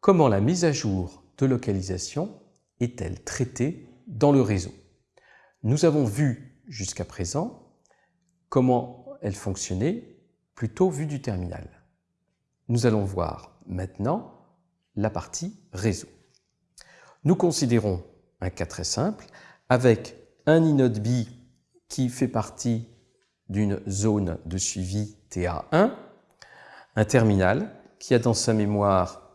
Comment la mise à jour de localisation est-elle traitée dans le réseau Nous avons vu jusqu'à présent comment elle fonctionnait plutôt vue du terminal. Nous allons voir maintenant la partie réseau. Nous considérons un cas très simple avec un inode B qui fait partie d'une zone de suivi TA1, un terminal qui a dans sa mémoire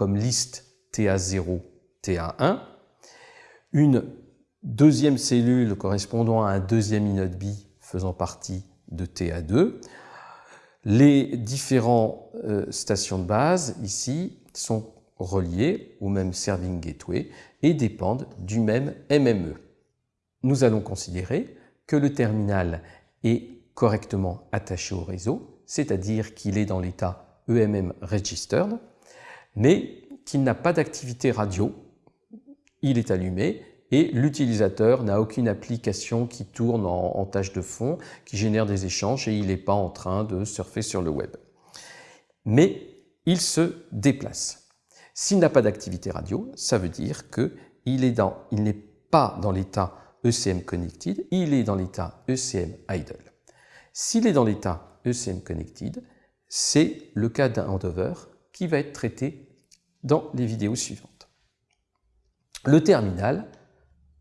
comme liste TA0, TA1, une deuxième cellule correspondant à un deuxième inode B faisant partie de TA2. Les différentes euh, stations de base ici sont reliées au même serving gateway et dépendent du même MME. Nous allons considérer que le terminal est correctement attaché au réseau, c'est-à-dire qu'il est dans l'état EMM registered, mais qu'il n'a pas d'activité radio. Il est allumé et l'utilisateur n'a aucune application qui tourne en, tâche de fond, qui génère des échanges et il n'est pas en train de surfer sur le web. Mais il se déplace. S'il n'a pas d'activité radio, ça veut dire qu'il n'est pas dans l'état ECM Connected, il est dans l'état ECM Idle. S'il est dans l'état ECM Connected, c'est le cas d'un handover qui va être traité dans les vidéos suivantes. Le terminal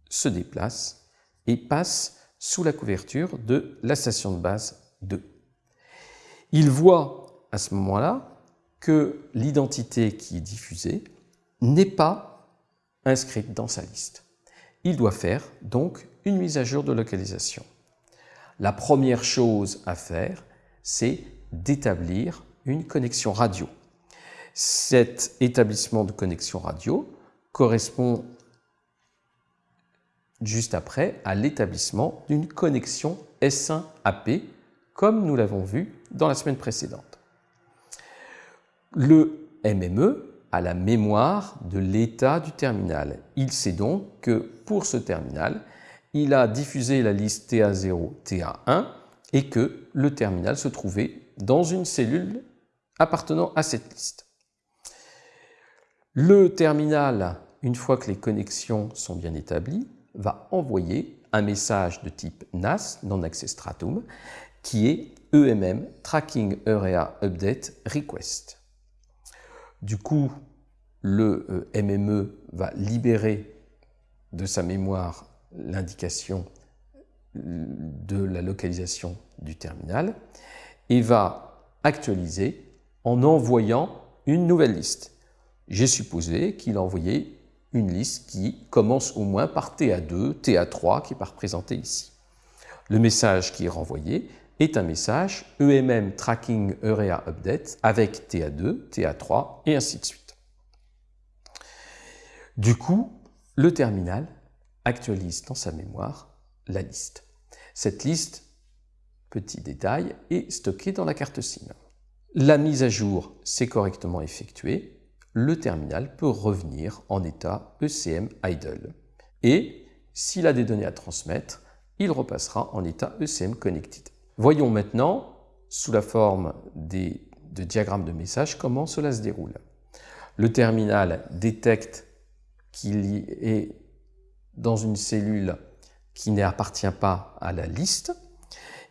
se déplace et passe sous la couverture de la station de base 2. Il voit à ce moment-là que l'identité qui est diffusée n'est pas inscrite dans sa liste. Il doit faire donc une mise à jour de localisation. La première chose à faire, c'est d'établir une connexion radio. Cet établissement de connexion radio correspond juste après à l'établissement d'une connexion S1AP, comme nous l'avons vu dans la semaine précédente. Le MME a la mémoire de l'état du terminal. Il sait donc que pour ce terminal, il a diffusé la liste TA0, TA1 et que le terminal se trouvait dans une cellule appartenant à cette liste. Le terminal, une fois que les connexions sont bien établies, va envoyer un message de type NAS, Non-Access Stratum, qui est EMM Tracking Area Update Request. Du coup, le euh, MME va libérer de sa mémoire l'indication euh, de la localisation du terminal et va actualiser en envoyant une nouvelle liste. J'ai supposé qu'il a envoyé une liste qui commence au moins par TA2, TA3 qui est représenté ici. Le message qui est renvoyé est un message EMM Tracking Area Update avec TA2, TA3 et ainsi de suite. Du coup, le terminal actualise dans sa mémoire la liste. Cette liste, petit détail, est stockée dans la carte SIM. La mise à jour s'est correctement effectuée le terminal peut revenir en état ECM idle. Et s'il a des données à transmettre, il repassera en état ECM connected. Voyons maintenant, sous la forme des, de diagrammes de message, comment cela se déroule. Le terminal détecte qu'il est dans une cellule qui n'appartient pas à la liste.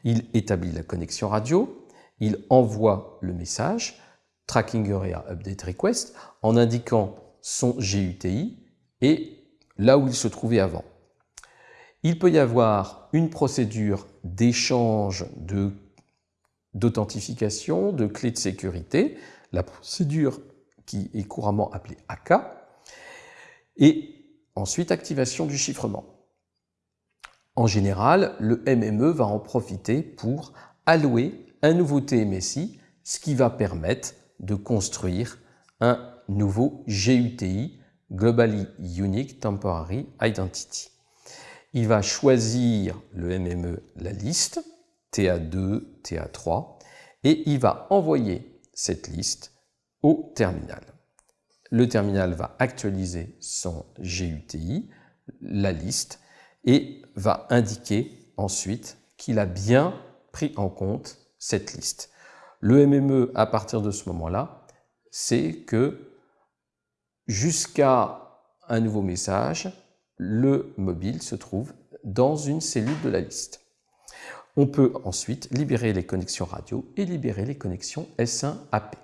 Il établit la connexion radio, il envoie le message, Tracking Area Update Request en indiquant son GUTI et là où il se trouvait avant. Il peut y avoir une procédure d'échange d'authentification, de, de clés de sécurité, la procédure qui est couramment appelée AK, et ensuite activation du chiffrement. En général, le MME va en profiter pour allouer un nouveau TMSI, ce qui va permettre de construire un nouveau GUTI, Globally Unique Temporary Identity. Il va choisir le MME, la liste, TA2, TA3, et il va envoyer cette liste au terminal. Le terminal va actualiser son GUTI, la liste, et va indiquer ensuite qu'il a bien pris en compte cette liste. Le MME, à partir de ce moment-là, c'est que jusqu'à un nouveau message, le mobile se trouve dans une cellule de la liste. On peut ensuite libérer les connexions radio et libérer les connexions S1 AP.